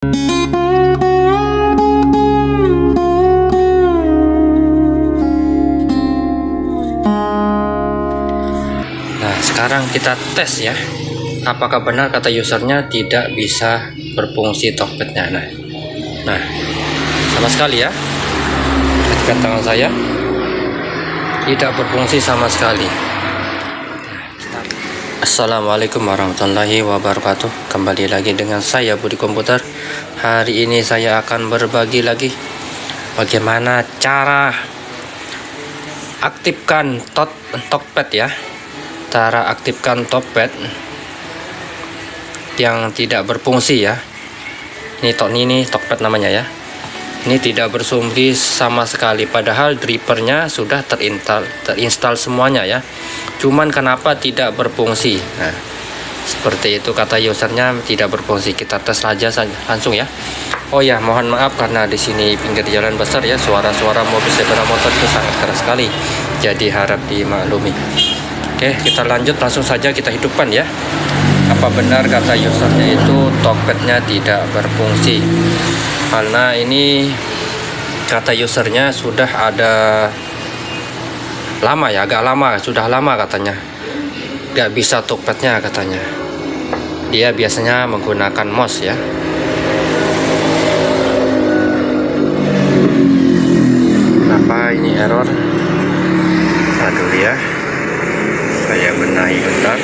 Nah, sekarang kita tes ya. Apakah benar kata usernya tidak bisa berfungsi Talkpad-nya. Nah, nah, sama sekali ya. Perhatikan tangan saya. Tidak berfungsi sama sekali. Assalamualaikum warahmatullahi wabarakatuh. Kembali lagi dengan saya Budi Komputer. Hari ini saya akan berbagi lagi bagaimana cara aktifkan tot Talkpad ya cara aktifkan Talkpad yang tidak berfungsi ya ini tok ini Talkpad namanya ya ini tidak bersumbi sama sekali padahal drivernya sudah terinstall terinstall semuanya ya. Cuman kenapa tidak berfungsi? Nah seperti itu kata usernya tidak berfungsi. Kita tes saja langsung ya. Oh ya mohon maaf karena di sini pinggir jalan besar ya. Suara-suara mobil sepeda motor itu sangat keras sekali. Jadi harap dimaklumi. Oke kita lanjut langsung saja kita hidupkan ya apa benar kata usernya itu Talkpadnya tidak berfungsi? Karena ini kata usernya sudah ada lama ya agak lama sudah lama katanya. Gak bisa Talkpadnya katanya. Dia biasanya menggunakan mouse ya. Kenapa ini error? Aduh ya saya benahi bentar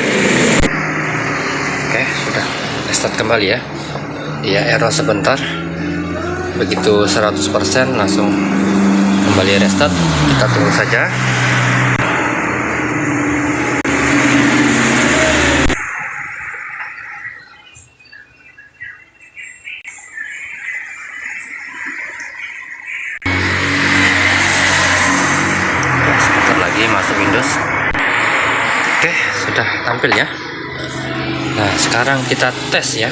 oke sudah. Restart kembali ya. Dia error sebentar. Begitu 100% langsung kembali restart. Kita tunggu saja. Lagi masuk Windows. Oke sudah tampil ya nah sekarang kita tes ya.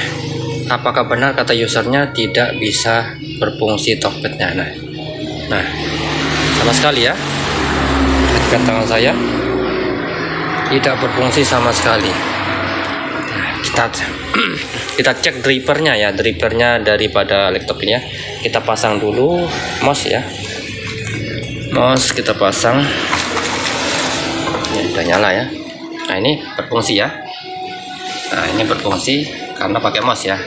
Apakah benar kata usernya tidak bisa berfungsi Talkpadnya nah nah sama sekali ya. Perhatikan tangan saya. Tidak berfungsi sama sekali. Nah, kita kita cek drivernya ya. Drivernya daripada laptop ini ya. Kita pasang dulu mouse ya. Mouse kita pasang. Ini udah nyala ya. Nah ini berfungsi ya nah ini berfungsi karena pakai mouse ya.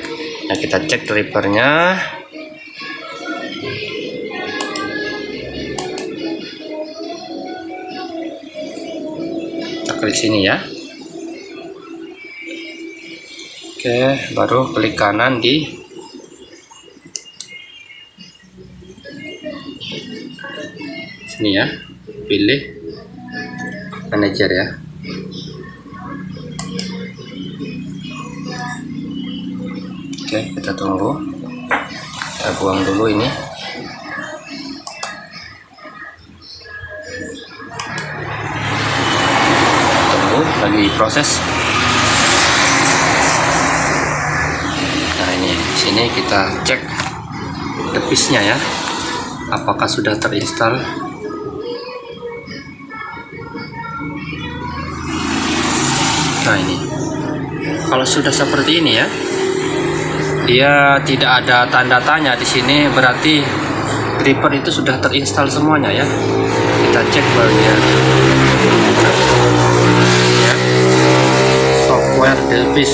Nah kita cek drivernya kita klik sini ya. Oke baru klik kanan di sini ya. Pilih manager ya oke kita tunggu. Kita buang dulu ini. Tunggu lagi proses. Nah ini. Sini kita cek depisnya ya. Apakah sudah terinstall? Nah ini. Kalau sudah seperti ini ya dia tidak ada tanda tanya di sini berarti driver itu sudah terinstall semuanya ya. Kita cek bagian ya. software Delpis.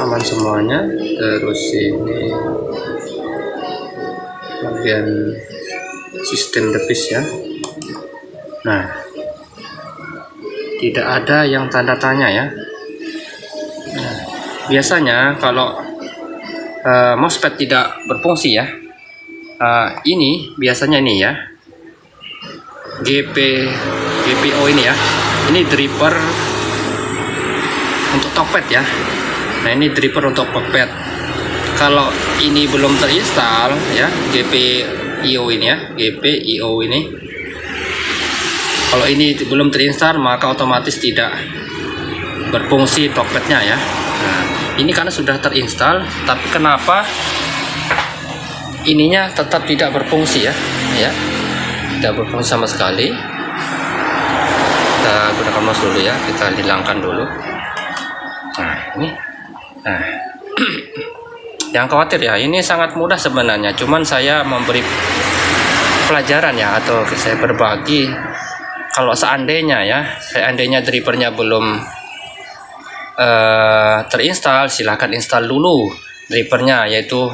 Aman semuanya. Terus ini bagian sistem Delpis ya. Nah tidak ada yang tanda tanya ya biasanya kalau uh, mousepad tidak berfungsi ya uh, ini biasanya ini ya GP GPO ini ya ini driver untuk Talkpad ya. Nah ini driver untuk Talkpad kalau ini belum terinstall ya GPIO ini ya GPIO ini kalau ini belum terinstall maka otomatis tidak berfungsi Talkpadnya ya. Nah, ini karena sudah terinstall tapi kenapa ininya tetap tidak berfungsi ya? Ya tidak berfungsi sama sekali. Kita gunakan mouse dulu ya kita hilangkan dulu. Nah ini. Nah. Yang khawatir ya ini sangat mudah sebenarnya cuman saya memberi pelajaran ya atau saya berbagi. Kalau seandainya ya seandainya drivernya belum uh, terinstall silahkan install dulu drivernya yaitu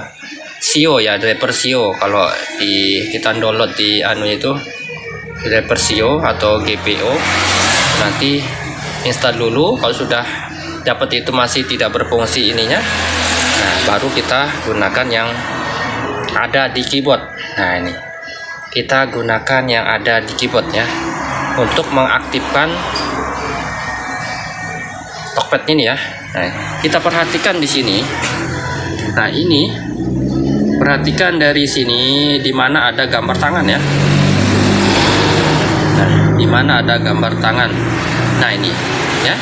SEO ya driver SEO kalau di kita download di anu itu driver SEO atau GPO nanti install dulu. Kalau sudah dapat itu masih tidak berfungsi ininya nah baru kita gunakan yang ada di keyboard. Nah ini. Kita gunakan yang ada di keyboardnya untuk mengaktifkan Tokped ini ya. Nah, kita perhatikan di sini. Nah ini perhatikan dari sini di mana ada gambar tangan ya. Nah di mana ada gambar tangan. Nah ini ya.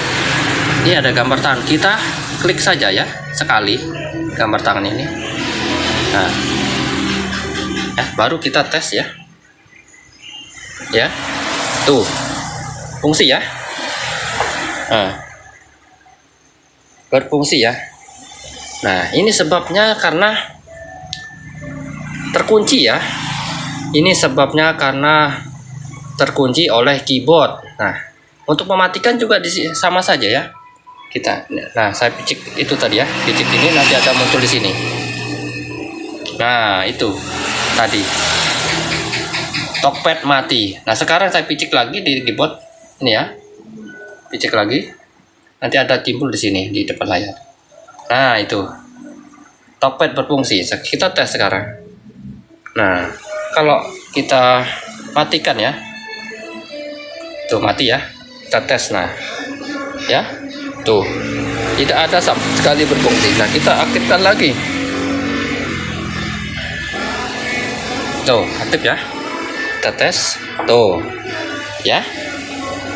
Ini ada gambar tangan. Kita klik saja ya sekali gambar tangan ini. Nah ya baru kita tes ya. Ya tuh fungsi ya. Nah, berfungsi ya. Nah ini sebabnya karena terkunci ya. Ini sebabnya karena terkunci oleh keyboard. Nah untuk mematikan juga sama saja ya. Kita nah saya picik itu tadi ya. Picik ini nanti ada muncul di sini. Nah itu tadi. Tokped mati. Nah sekarang saya picik lagi di keyboard. Ini ya, picik lagi. Nanti ada timbul di sini di depan layar. Nah itu Tokped berfungsi. Kita tes sekarang. Nah kalau kita matikan ya, tuh mati ya. Kita tes nah, ya, tuh tidak ada sekali berfungsi. Nah kita aktifkan lagi. Tuh aktif ya kita tes tuh ya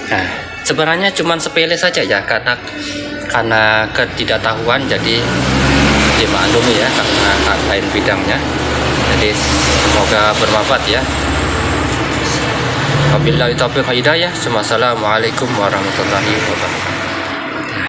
nah sebenarnya cuma sepele saja ya karena karena ketidaktahuan jadi dimaklumi ya karena lain bidangnya jadi semoga bermanfaat ya Wabillahi taufiq hidayah. Wassalamualaikum warahmatullahi wabarakatuh.